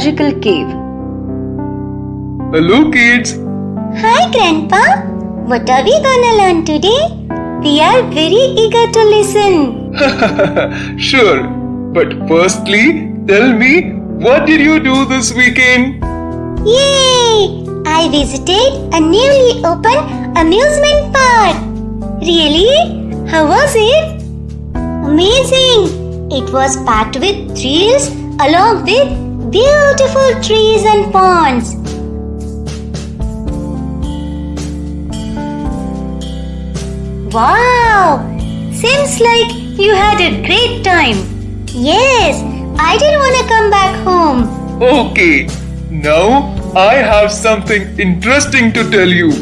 magical cave. Hello, kids. Hi, Grandpa. What are we gonna learn today? We are very eager to listen. sure. But firstly, tell me, what did you do this weekend? Yay! I visited a newly opened amusement park. Really? How was it? Amazing! It was packed with thrills along with beautiful trees and ponds. Wow! Seems like you had a great time. Yes, I didn't want to come back home. Okay, now I have something interesting to tell you.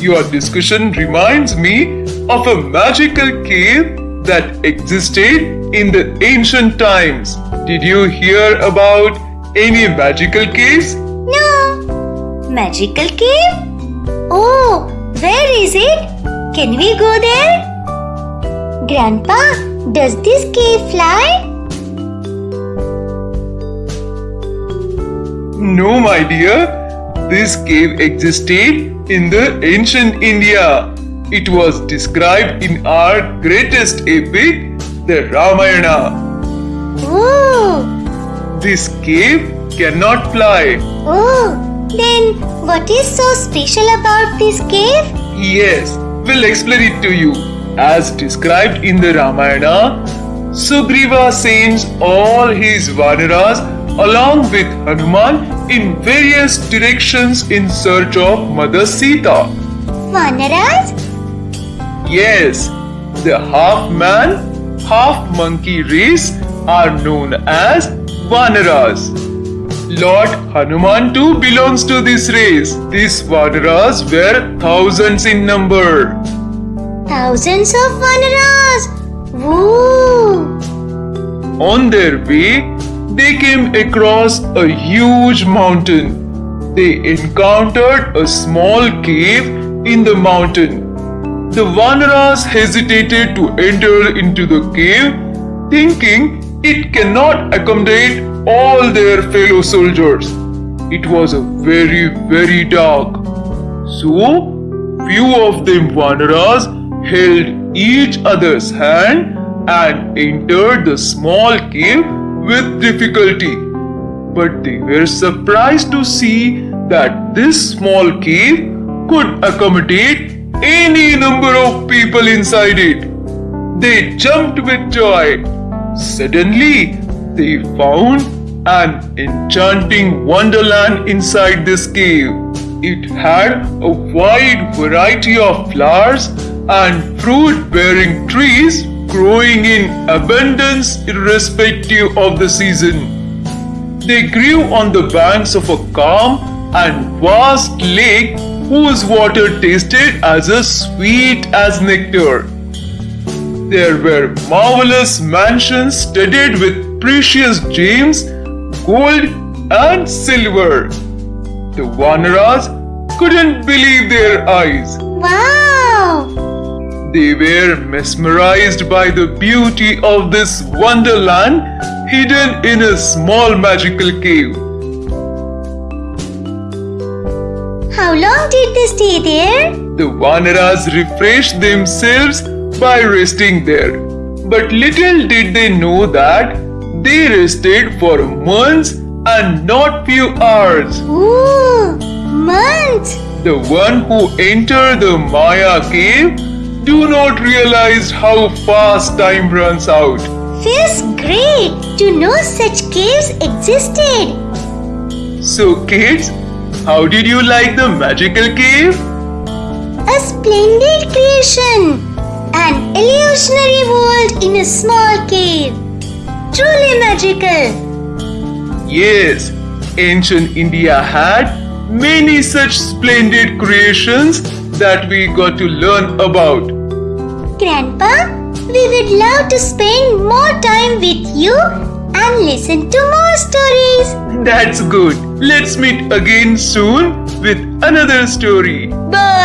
Your discussion reminds me of a magical cave that existed in the ancient times. Did you hear about any magical caves? No. Magical cave? Oh, where is it? Can we go there? Grandpa, does this cave fly? No, my dear. This cave existed in the ancient India. It was described in our greatest epic, the Ramayana. This cave cannot fly. oh. Then what is so special about this cave? Yes, we'll explain it to you. As described in the Ramayana, Sugriva sends all his Vanaras along with Hanuman in various directions in search of Mother Sita. Vanaras? Yes, the half man, half monkey race are known as Vanaras. Lord Hanuman too belongs to this race. These Vanaras were thousands in number. Thousands of Vanaras. Woo! On their way, they came across a huge mountain. They encountered a small cave in the mountain. The Vanaras hesitated to enter into the cave, thinking it cannot accommodate all their fellow soldiers. It was a very, very dark. So, few of them Vanaras held each other's hand and entered the small cave with difficulty. But they were surprised to see that this small cave could accommodate any number of people inside it. They jumped with joy. Suddenly, they found an enchanting wonderland inside this cave. It had a wide variety of flowers and fruit bearing trees growing in abundance irrespective of the season. They grew on the banks of a calm and vast lake whose water tasted as sweet as nectar. There were marvelous mansions studded with precious gems, gold, and silver. The Vanaras couldn't believe their eyes. Wow! They were mesmerized by the beauty of this wonderland hidden in a small magical cave. How long did they stay there? The Vanaras refreshed themselves by resting there. But little did they know that they rested for months and not few hours. Ooh, months! The one who entered the Maya cave do not realize how fast time runs out. Feels great to know such caves existed. So kids, how did you like the magical cave? A splendid creation. An illusionary world in a small cave. Truly magical. Yes, ancient India had many such splendid creations that we got to learn about. Grandpa, we would love to spend more time with you and listen to more stories. That's good. Let's meet again soon with another story. Bye!